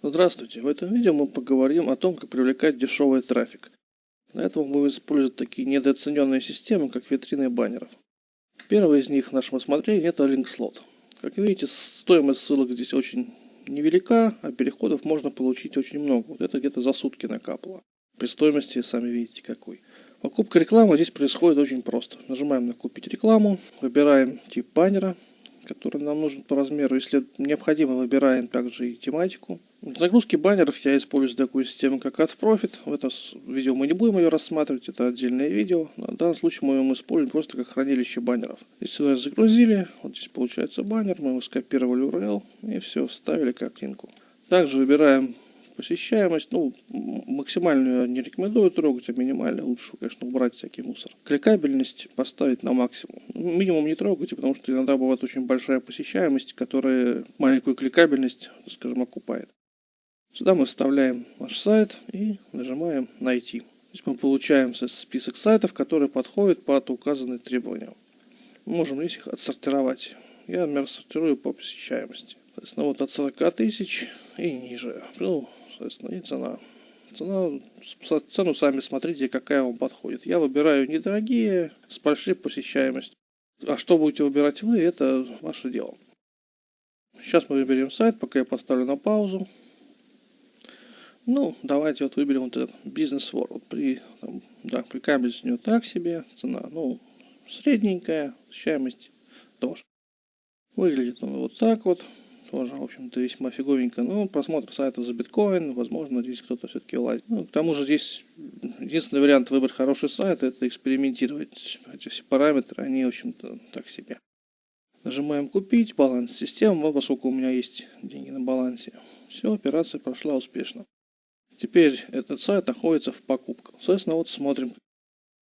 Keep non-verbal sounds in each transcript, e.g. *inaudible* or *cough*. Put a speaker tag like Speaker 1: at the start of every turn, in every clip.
Speaker 1: Здравствуйте! В этом видео мы поговорим о том, как привлекать дешевый трафик. Для этого мы использовать такие недооцененные системы, как витрины баннеров. Первый из них в нашем рассмотрении это LinkSlot. Как видите, стоимость ссылок здесь очень невелика, а переходов можно получить очень много. Вот это где-то за сутки накапало. При стоимости сами видите какой. Покупка рекламы здесь происходит очень просто. Нажимаем на «Купить рекламу», выбираем тип баннера, который нам нужен по размеру. Если необходимо, выбираем также и тематику. Загрузки баннеров я использую такую систему, как AdProfit. В этом видео мы не будем ее рассматривать, это отдельное видео. На данном случае мы его используем просто как хранилище баннеров. Здесь сюда загрузили, вот здесь получается баннер, мы его скопировали URL и все, вставили картинку. Также выбираем посещаемость, ну, максимальную не рекомендую трогать, а минимально лучше, конечно, убрать всякий мусор. Кликабельность поставить на максимум. Минимум не трогайте, потому что иногда бывает очень большая посещаемость, которая маленькую кликабельность, скажем, окупает. Сюда мы вставляем наш сайт и нажимаем «Найти». Здесь мы получаем список сайтов, которые подходят под указанные требования. Мы можем здесь их отсортировать. Я, например, сортирую по посещаемости. Соответственно, вот от 40 тысяч и ниже. Ну, соответственно, и цена. Цена, цену сами смотрите, какая вам подходит. Я выбираю недорогие, с большой посещаемостью. А что будете выбирать вы, это ваше дело. Сейчас мы выберем сайт, пока я поставлю на паузу. Ну, давайте вот выберем вот этот бизнес World. При, там, да, при кабеле у него так себе, цена, ну, средненькая, посещаемость тоже. Выглядит он вот так вот тоже, в общем-то, весьма фиговенько. Ну, просмотр сайтов за биткоин, возможно, здесь кто-то все-таки лазит. Ну, к тому же здесь единственный вариант выбрать хороший сайт, это экспериментировать. Эти все параметры, они, в общем-то, так себе. Нажимаем «Купить», баланс системы, вот поскольку у меня есть деньги на балансе. Все, операция прошла успешно. Теперь этот сайт находится в покупках. Соответственно, вот смотрим,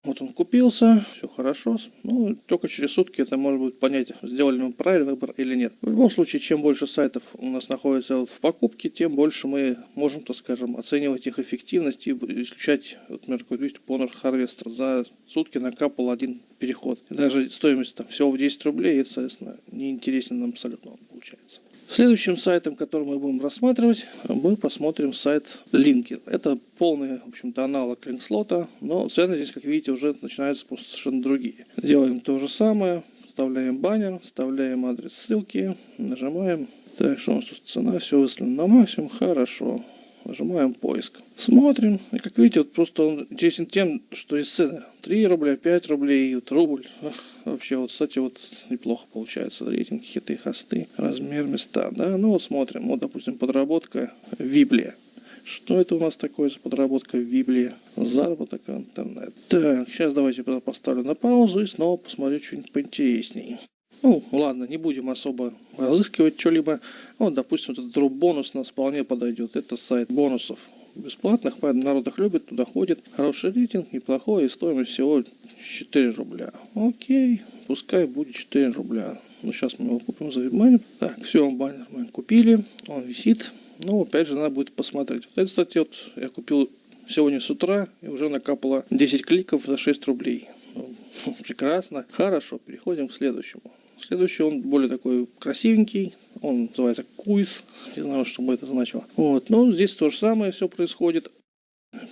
Speaker 1: вот он купился, все хорошо. Ну, только через сутки это может быть понять, сделали мы правильный выбор или нет. В любом случае, чем больше сайтов у нас находится вот в покупке, тем больше мы можем, так скажем, оценивать их эффективность и исключать, вот, например, какой-то Honor Harvester за сутки накапал один переход. И даже стоимость там всего в 10 рублей, это, соответственно, неинтересен нам абсолютно получается. Следующим сайтом, который мы будем рассматривать, мы посмотрим сайт LinkedIn. Это полный, в общем-то, аналог линкслота, но цены здесь, как видите, уже начинаются просто совершенно другие. Делаем то же самое, вставляем баннер, вставляем адрес ссылки, нажимаем. Так, что у нас тут цена, все выставлено на максимум, хорошо. Нажимаем поиск. Смотрим. И как видите, вот просто он интересен тем, что из цены 3 рубля, 5 рублей, вот рубль. Вообще, вот, кстати, вот неплохо получается. Рейтинг, хиты, хосты, размер места. Да, ну вот смотрим. Вот, допустим, подработка Библия. Что это у нас такое за подработка в Библии? Заработок интернет. Так, сейчас давайте поставлю на паузу и снова посмотрю что-нибудь поинтереснее. Ну, ладно, не будем особо разыскивать что-либо. Вот, допустим, этот дроп бонус нас вполне подойдет. Это сайт бонусов бесплатных, народ их любит, туда ходит. Хороший рейтинг, неплохой, и стоимость всего 4 рубля. Окей, пускай будет 4 рубля. Ну, сейчас мы его купим за вебмани. Так, все, баннер мы купили, он висит. Ну, опять же, надо будет посмотреть. Вот это, кстати, вот я купил сегодня с утра, и уже накапало 10 кликов за 6 рублей. Ну, *laughs* прекрасно. Хорошо, переходим к следующему. Следующий он более такой красивенький. Он называется Куиз. Не знаю, что бы это значило. Вот. Но здесь то же самое все происходит.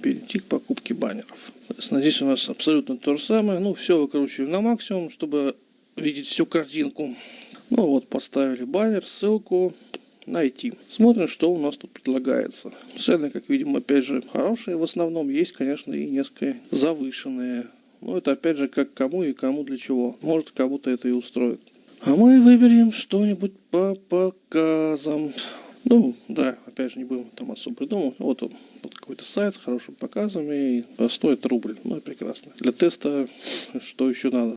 Speaker 1: Перейти к покупке баннеров. Здесь у нас абсолютно то же самое. Ну, все выкручиваем на максимум, чтобы видеть всю картинку. Ну вот, поставили баннер, ссылку, найти. Смотрим, что у нас тут предлагается. Цены, как видим, опять же, хорошие в основном. Есть, конечно, и несколько завышенные. Но это опять же как кому и кому для чего. Может кому-то это и устроит. А мы выберем что-нибудь по показам. Ну, да, опять же, не будем там особо придумывать. Вот он, вот какой-то сайт с хорошими показами, стоит рубль. Ну прекрасно. Для теста что еще надо?